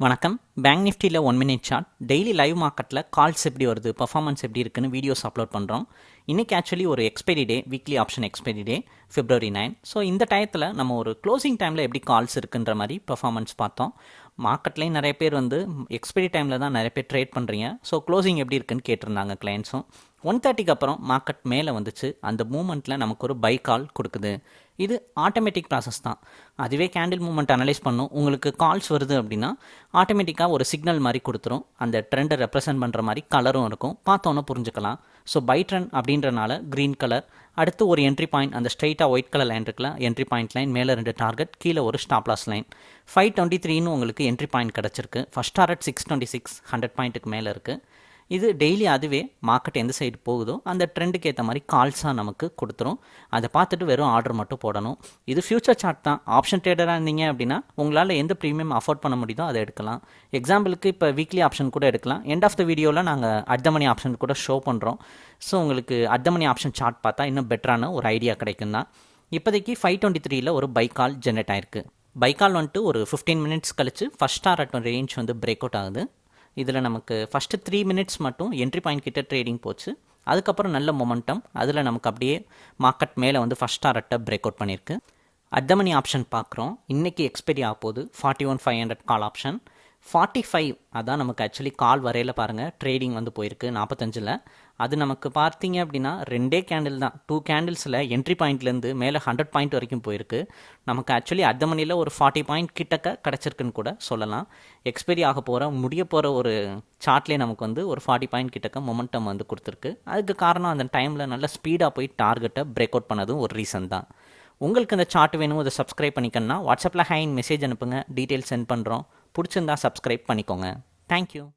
வணக்கம். பேங்க் நிஃப்டியில் one minute chart daily live மார்க்கெட்டில் கால்ஸ் எப்படி வருது பர்ஃபார்மன்ஸ் எப்படி இருக்குன்னு வீடியோஸ் அப்லோட் பண்ணுறோம் இன்றைக்கி ஆக்சுவலி ஒரு expiry day weekly option expiry day February nine so இந்த டயத்தில் நம்ம ஒரு க்ளோசிங் டைமில் எப்படி கால்ஸ் இருக்குன்ற மாதிரி பர்ஃபார்மன்ஸ் பார்த்தோம். மார்க்கெட்லேயும் நிறைய பேர் வந்து எக்ஸ்பைரி டைமில் தான் நிறைய பேர் ட்ரேட் பண்ணுறீங்க ஸோ க்ளோசிங் எப்படி இருக்குன்னு கேட்டிருந்தாங்க கிளைண்ட்ஸும் ஒன் தேர்ட்டிக்கு அப்புறம் மார்க்கெட் மேலே வந்துச்சு. அந்த மூமெண்ட்டில் நமக்கு ஒரு பை கால் கொடுக்குது. இது ஆட்டோமேட்டிக் ப்ராசஸ் தான். அதுவே கேண்டில் மூமெண்ட் அனலைஸ் பண்ணும். உங்களுக்கு கால்ஸ் வருது அப்படின்னா ஆட்டோமேட்டிக்காக ஒரு சிக்னல் மாதிரி கொடுத்துரும். அந்த ட்ரெண்டை ரெப்ரசென்ட் பண்ணுற மாதிரி கலரும் இருக்கும். பார்த்தோன்னே புரிஞ்சுக்கலாம். ஸோ பை ட்ரெண்ட் அப்படின்றனால க்ரீன் கலர் அடுத்து ஒரு என்ட்ரி பாயிண்ட் அந்த ஸ்ட்ரைட்டாக ஒயிட் கலர் லைன் இருக்குல்ல என்ட்ரி பாயிண்ட் லைன் மேலே ரெண்டு டார்கெட் கீழே ஒரு stop loss line five twenty த்ரீன்னு உங்களுக்கு என்ட்ரி பாயிண்ட் கிடச்சிருக்கு. First target six twenty six hundred பாயிண்ட்டுக்கு மேலே இருக்குது இது டெய்லி அதுவே மார்க்கெட் எந்த சைடு போகுதோ அந்த ட்ரெண்டுக்கு ஏற்ற மாதிரி கால்ஸாக நமக்கு கொடுத்துரும். அதை பார்த்துட்டு வெறும் ஆர்டர் மட்டும் போடணும். இது ஃபியூச்சர் சார்ட் தான். ஆப்ஷன் ட்ரேடராக இருந்தீங்க அப்படின்னா உங்களால் எந்த ப்ரீமியம் அஃபோர்ட் பண்ண முடியுதோ அதை எடுக்கலாம். எக்ஸாம்பிளுக்கு இப்போ வீக்லி ஆப்ஷன் கூட எடுக்கலாம். எண்ட் ஆஃப் த வீடியோவில் நாங்கள் அட் மணி ஆப்ஷன் கூட ஷோ பண்ணுறோம் ஸோ உங்களுக்கு அட் மணி ஆப்ஷன் சார்ட் பார்த்தா இன்னும் பெட்டரான ஒரு ஐடியா கிடைக்கும் தான். இப்போதைக்கு ஃபைவ் டுவெண்ட்டி த்ரீல ஒரு பை கால் ஜென்ரேட் ஆயிருக்கு. பை கால் வந்துட்டு ஒரு ஃபிஃப்டீன் மினிட்ஸ் கழிச்சு ஃபஸ்ட் டாரட் ரேஞ்ச் வந்து பிரேக் அவுட் ஆகுது. இதில் நமக்கு ஃபஸ்ட்டு த்ரீ மினிட்ஸ் மட்டும் என்ட்ரி பாயிண்ட் கிட்ட ட்ரேடிங் போச்சு. அதுக்கப்புறம் நல்ல மொமெண்டம் அதில் நமக்கு அப்படியே மார்க்கெட் மேலே வந்து ஃபஸ்ட் டாரட்டை பிரேக் அவுட் பண்ணியிருக்கு அட் மணி ஆப்ஷன் பார்க்குறோம். இன்றைக்கி எக்ஸ்பைரி ஆக போகுது forty one five hundred call option forty five அதான் நமக்கு ஆக்சுவலி கால் வரையில் பாருங்கள் ட்ரேடிங் வந்து போயிருக்கு நாற்பத்தஞ்சில் அது நமக்கு பார்த்தீங்க அப்படின்னா ரெண்டே கேண்டில் தான். டூ கேண்டில்ஸில் என்ட்ரி பாயிண்ட்லேருந்து மேலே ஹண்ட்ரட் பாயிண்ட் வரைக்கும் போயிருக்கு. நமக்கு ஆக்சுவலி அர்த்த மணியில் ஒரு ஃபார்ட்டி பாயிண்ட் கிட்டக்க கிடச்சிருக்குன்னு கூட சொல்லலாம். எக்ஸ்பைரி ஆக போகிற முடிய போகிற ஒரு சார்ட்லேயே நமக்கு வந்து ஒரு ஃபார்ட்டி பாயிண்ட் கிட்டக்க மொமெண்டம் வந்து கொடுத்துருக்கு. அதுக்கு காரணம் அந்த டைமில் நல்ல ஸ்பீடாக போய் டார்கெட்டை பிரேக் அவுட் பண்ணதும் ஒரு ரீசன் தான். உங்களுக்கு இந்த சார்ட் வேணும் அதை சப்ஸ்கிரைப் பண்ணிக்கணும்னா வாட்ஸ்அப்பில் ஹைன் மெசேஜ் அனுப்புங்க. டீட்டெயில்ஸ் சென்ட் பண்ணுறோம் பிடிச்சிருந்தா சப்ஸ்கிரைப் பண்ணிக்கோங்க. தேங்க்யூ